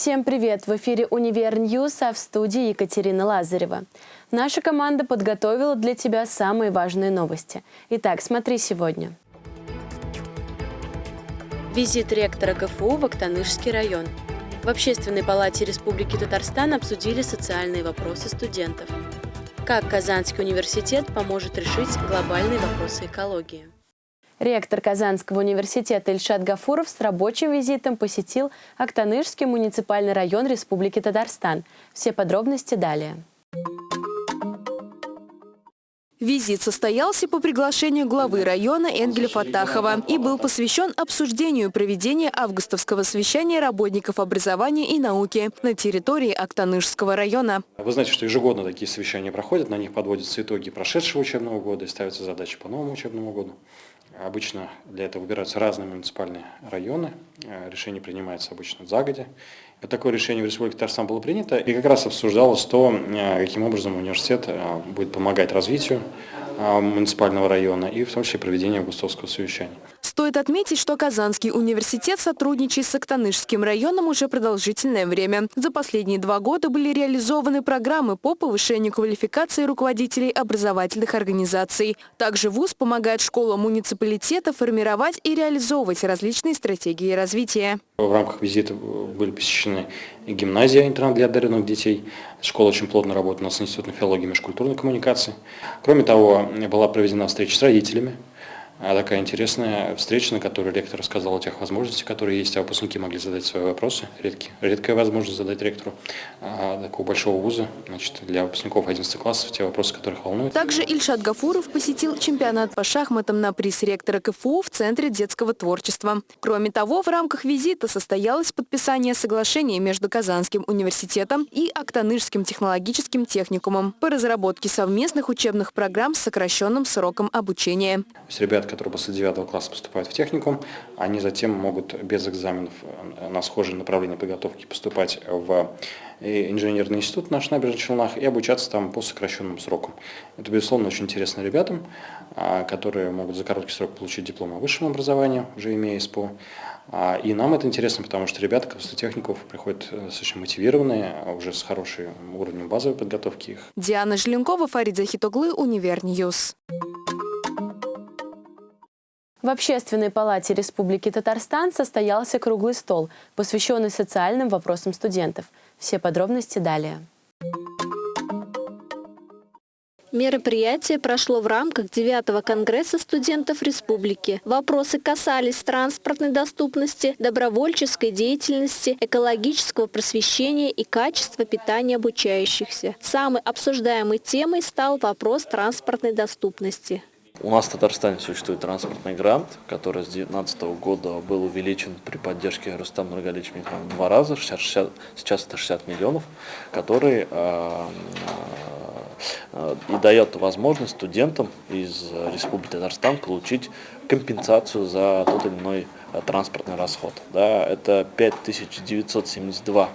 Всем привет! В эфире «Univer News», а в студии Екатерина Лазарева. Наша команда подготовила для тебя самые важные новости. Итак, смотри сегодня. Визит ректора КФУ в Актанышский район. В Общественной палате Республики Татарстан обсудили социальные вопросы студентов. Как Казанский университет поможет решить глобальные вопросы экологии. Ректор Казанского университета Ильшат Гафуров с рабочим визитом посетил Актанышский муниципальный район Республики Татарстан. Все подробности далее. Визит состоялся по приглашению главы района Энгеля Фатахова и был посвящен обсуждению проведения августовского совещания работников образования и науки на территории Актанышского района. Вы знаете, что ежегодно такие совещания проходят, на них подводятся итоги прошедшего учебного года и ставятся задачи по новому учебному году. Обычно для этого выбираются разные муниципальные районы, э, решение принимается обычно загодя. И такое решение в Республике Татарстан было принято, и как раз обсуждалось то, э, каким образом университет э, будет помогать развитию муниципального района и в том числе проведению августовского совещания. Стоит отметить, что Казанский университет сотрудничает с Актанышским районом уже продолжительное время. За последние два года были реализованы программы по повышению квалификации руководителей образовательных организаций. Также ВУЗ помогает школам муниципалитета формировать и реализовывать различные стратегии развития. В рамках визита были посещены гимназия, интернат для одаренных детей. Школа очень плотно работает с Институтом филологии и межкультурной коммуникации. Кроме того, была проведена встреча с родителями такая интересная встреча, на которой ректор рассказал о тех возможностях, которые есть, а выпускники могли задать свои вопросы. Редкие, редкая возможность задать ректору а, такого большого вуза значит, для выпускников 11 классов, те вопросы, которых волнуют. Также Ильшат Гафуров посетил чемпионат по шахматам на приз ректора КФУ в Центре детского творчества. Кроме того, в рамках визита состоялось подписание соглашения между Казанским университетом и Актанышским технологическим техникумом по разработке совместных учебных программ с сокращенным сроком обучения. Ребят, которые после 9 класса поступают в техникум, они затем могут без экзаменов э, на схожие направления подготовки поступать в э, инженерный институт наш набережных Челнах и обучаться там по сокращенным срокам. Это, безусловно, очень интересно ребятам, а, которые могут за короткий срок получить диплом о высшем образовании, уже имея СПО. А, и нам это интересно, потому что ребята после техников приходят э, достаточно мотивированные, уже с хорошим уровнем базовой подготовки их. Диана Желенкова, Фарид Захитоглы, Univer News. В Общественной палате Республики Татарстан состоялся круглый стол, посвященный социальным вопросам студентов. Все подробности далее. Мероприятие прошло в рамках 9 Конгресса студентов республики. Вопросы касались транспортной доступности, добровольческой деятельности, экологического просвещения и качества питания обучающихся. Самой обсуждаемой темой стал вопрос транспортной доступности. У нас в Татарстане существует транспортный грант, который с 2019 года был увеличен при поддержке Рустама Нургалевича в два раза, 60, 60, сейчас это 60 миллионов, который э, э, и дает возможность студентам из Республики Татарстан получить компенсацию за тот или иной э, транспортный расход. Да, это 5972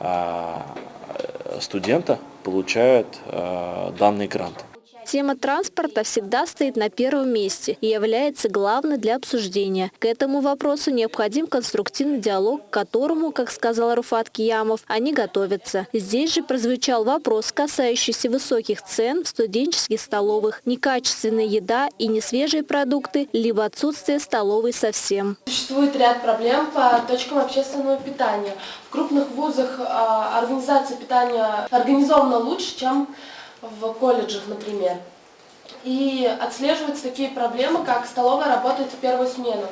э, студента получают э, данный грант. Тема транспорта всегда стоит на первом месте и является главной для обсуждения. К этому вопросу необходим конструктивный диалог, к которому, как сказал Руфат Киямов, они готовятся. Здесь же прозвучал вопрос, касающийся высоких цен в студенческих столовых, некачественная еда и несвежие продукты, либо отсутствие столовой совсем. Существует ряд проблем по точкам общественного питания. В крупных вузах а, организация питания организована лучше, чем в колледжах, например. И отслеживаются такие проблемы, как столовая работает в первую смену.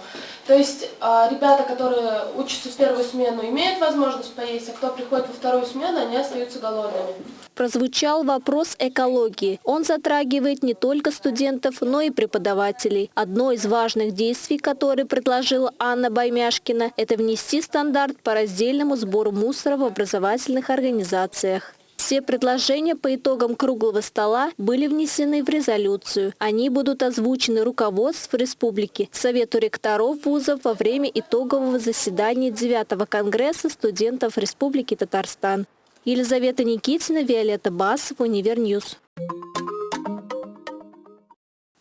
То есть а, ребята, которые учатся в первую смену, имеют возможность поесть, а кто приходит во вторую смену, они остаются голодными. Прозвучал вопрос экологии. Он затрагивает не только студентов, но и преподавателей. Одно из важных действий, которые предложила Анна Баймяшкина, это внести стандарт по раздельному сбору мусора в образовательных организациях. Все предложения по итогам круглого стола были внесены в резолюцию. Они будут озвучены руководств республики, Совету ректоров вузов во время итогового заседания 9 Конгресса студентов Республики Татарстан. Елизавета Никитина, Виолетта Басов, Univer News.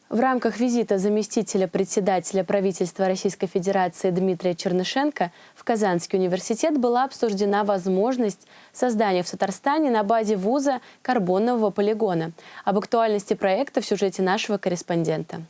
В рамках визита заместителя председателя правительства Российской Федерации Дмитрия Чернышенко в Казанский университет была обсуждена возможность создания в Татарстане на базе вуза карбонового полигона. Об актуальности проекта в сюжете нашего корреспондента.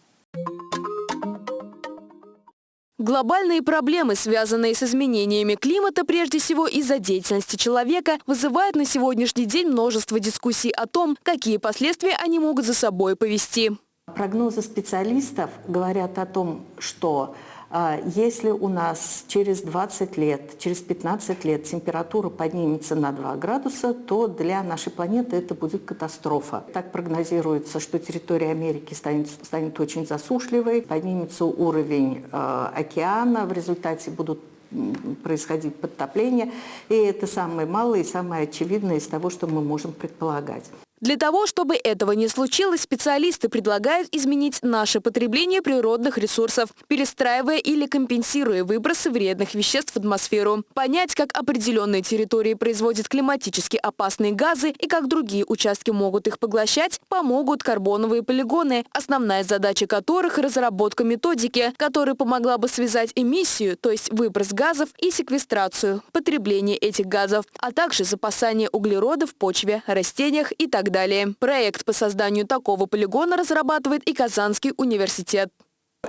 Глобальные проблемы, связанные с изменениями климата, прежде всего из-за деятельности человека, вызывают на сегодняшний день множество дискуссий о том, какие последствия они могут за собой повести. Прогнозы специалистов говорят о том, что а, если у нас через 20 лет, через 15 лет температура поднимется на 2 градуса, то для нашей планеты это будет катастрофа. Так прогнозируется, что территория Америки станет, станет очень засушливой, поднимется уровень э, океана, в результате будут происходить подтопления. И это самое малое и самое очевидное из того, что мы можем предполагать. Для того, чтобы этого не случилось, специалисты предлагают изменить наше потребление природных ресурсов, перестраивая или компенсируя выбросы вредных веществ в атмосферу. Понять, как определенные территории производят климатически опасные газы и как другие участки могут их поглощать, помогут карбоновые полигоны, основная задача которых – разработка методики, которая помогла бы связать эмиссию, то есть выброс газов, и секвестрацию, потребление этих газов, а также запасание углерода в почве, растениях и так так далее. Проект по созданию такого полигона разрабатывает и Казанский университет.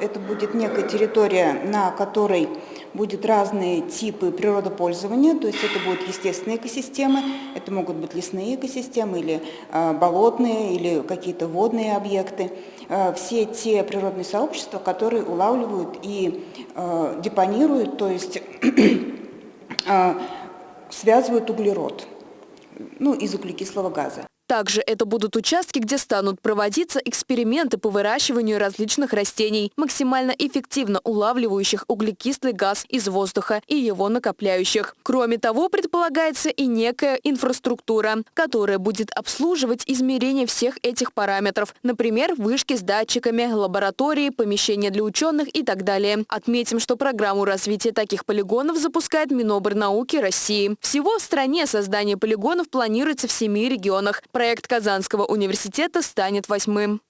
Это будет некая территория, на которой будут разные типы природопользования, то есть это будут естественные экосистемы, это могут быть лесные экосистемы или э, болотные, или какие-то водные объекты. Э, все те природные сообщества, которые улавливают и э, депонируют, то есть связывают углерод ну, из углекислого газа. Также это будут участки, где станут проводиться эксперименты по выращиванию различных растений, максимально эффективно улавливающих углекислый газ из воздуха и его накопляющих. Кроме того, предполагается и некая инфраструктура, которая будет обслуживать измерение всех этих параметров, например, вышки с датчиками, лаборатории, помещения для ученых и так далее. Отметим, что программу развития таких полигонов запускает Минобрнауки России. Всего в стране создание полигонов планируется в семи регионах. Проект Казанского университета станет восьмым.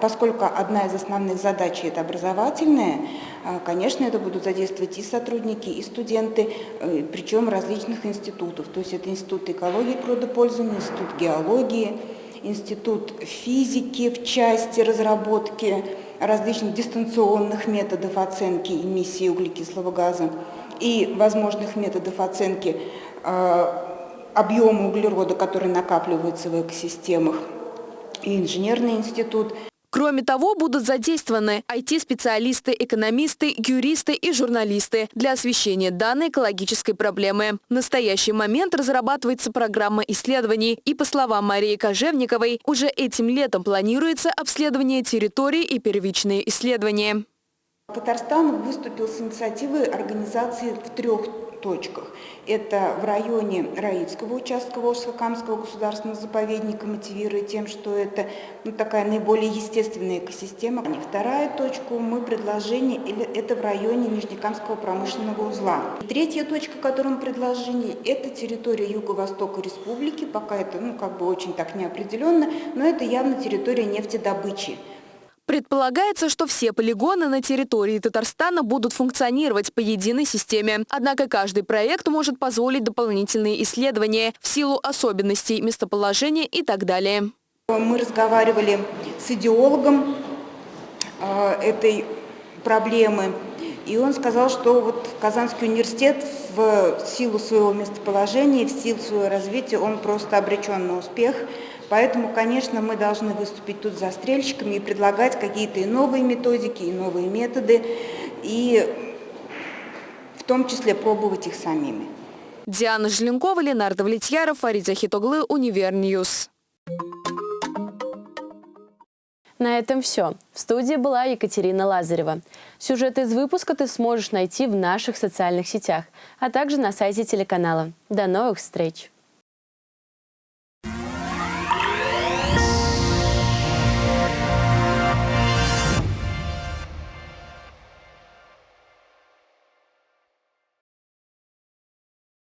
Поскольку одна из основных задач – это образовательная, а, конечно, это будут задействовать и сотрудники, и студенты, э, причем различных институтов. То есть это Институт экологии и Институт геологии, Институт физики в части разработки различных дистанционных методов оценки эмиссии углекислого газа и возможных методов оценки а, объема углерода, который накапливается в экосистемах, и инженерный институт. Кроме того, будут задействованы IT-специалисты, экономисты, юристы и журналисты для освещения данной экологической проблемы. В настоящий момент разрабатывается программа исследований, и, по словам Марии Кожевниковой, уже этим летом планируется обследование территории и первичные исследования. Татарстан выступил с инициативой организации в трех точках. Это в районе Раицкого участка Волжско-Камского государственного заповедника, мотивируя тем, что это ну, такая наиболее естественная экосистема. И вторая точка мы предложение, это в районе Нижнекамского промышленного узла. И третья точка, которую мы предложение, это территория Юго-Востока Республики, пока это ну, как бы очень так неопределенно, но это явно территория нефтедобычи. Предполагается, что все полигоны на территории Татарстана будут функционировать по единой системе. Однако каждый проект может позволить дополнительные исследования в силу особенностей местоположения и так далее. Мы разговаривали с идеологом э, этой проблемы, и он сказал, что вот Казанский университет в силу своего местоположения, в силу своего развития, он просто обречен на успех – Поэтому, конечно, мы должны выступить тут застрельщиками и предлагать какие-то и новые методики, и новые методы, и в том числе пробовать их самими. Диана Желенкова, Ленар Давлетьяров, Фарид Захитоглы, Univer News. На этом все. В студии была Екатерина Лазарева. Сюжет из выпуска ты сможешь найти в наших социальных сетях, а также на сайте телеканала. До новых встреч!